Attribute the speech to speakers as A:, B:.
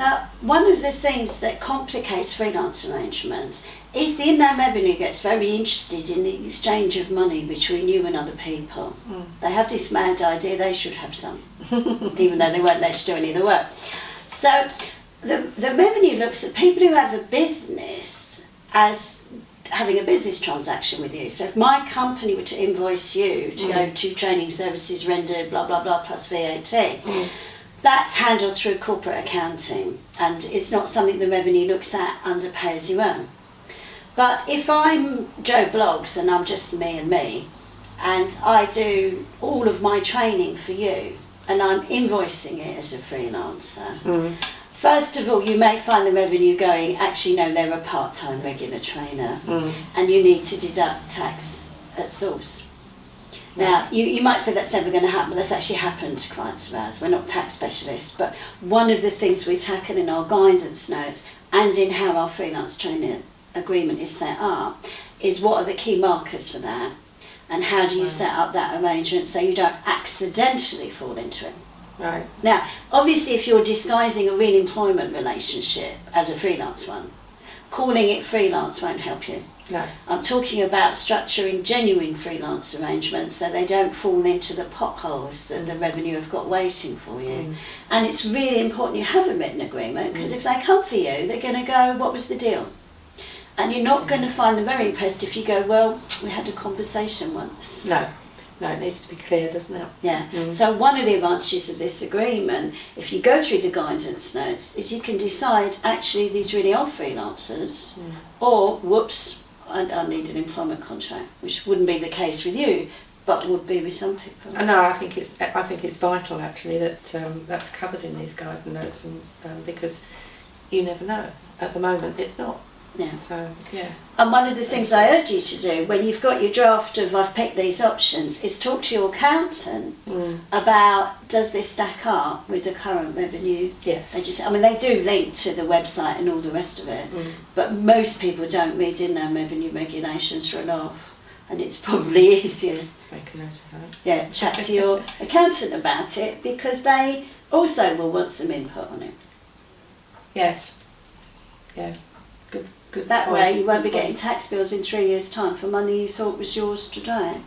A: Now, one of the things that complicates freelance arrangements is the Inland Revenue gets very interested in the exchange of money between you and other people.
B: Mm.
A: They have this mad idea they should have some, even though they weren't there to do any of the work. So the, the revenue looks at people who have a business as having a business transaction with you. So if my company were to invoice you to go to training services rendered, blah, blah, blah, plus VAT, that's handled through corporate accounting and it's not something the revenue looks at under pay as you earn. But if I'm Joe Bloggs and I'm just me and me and I do all of my training for you and I'm invoicing it as a freelancer,
B: Mm.
A: First of all, you may find the revenue going, actually, no, they're a part time regular trainer,
B: Mm.
A: and you need to deduct tax at source. Now, you, you might say that's never going to happen, but that's actually happened to clients of ours. We're not tax specialists, but one of the things we tackle in our guidance notes and in how our freelance training agreement is set up is what are the key markers for that, and how do you
B: Right.
A: set up that arrangement so you don't accidentally fall into it.
B: Right.
A: Now, obviously, if you're disguising a real employment relationship as a freelance one, calling it freelance won't help you.
B: No.
A: I'm talking about structuring genuine freelance arrangements so they don't fall into the potholes that the revenue have got waiting for you.
B: Mm.
A: And it's really important you have a written agreement because if they come for you, they're going to go, What was the deal? And you're not going to find them very impressed if you go, Well, we had a conversation once.
B: No. No, it needs to be clear, doesn't it?
A: Yeah.
B: Mm.
A: So one of the advantages of this agreement, if you go through the guidance notes, is you can decide actually these really are freelancers,
B: Mm.
A: or whoops, I, I need an employment contract, which wouldn't be the case with you, but would be with some people.
B: No, I think it's I think it's vital actually that um, that's covered in these guidance notes, and um, because you never know. At the moment, it's not.
A: Yeah.
B: So yeah.
A: And one of the things I urge you to do when you've got your draft of I've picked these options is talk to your accountant
B: Mm.
A: about does this stack up with the current revenue
B: Yes.
A: They just, I mean, they do link to the website and all the rest of it,
B: Mm.
A: but most people don't read in their revenue regulations for a laugh, and it's probably easier,
B: Make a note of that.
A: yeah, chat to your accountant about it because they also will want some input on it.
B: Yes. Yeah. Good. Good.
A: That
B: point.
A: way, you won't be getting tax bills in three years' time for money you thought was yours today.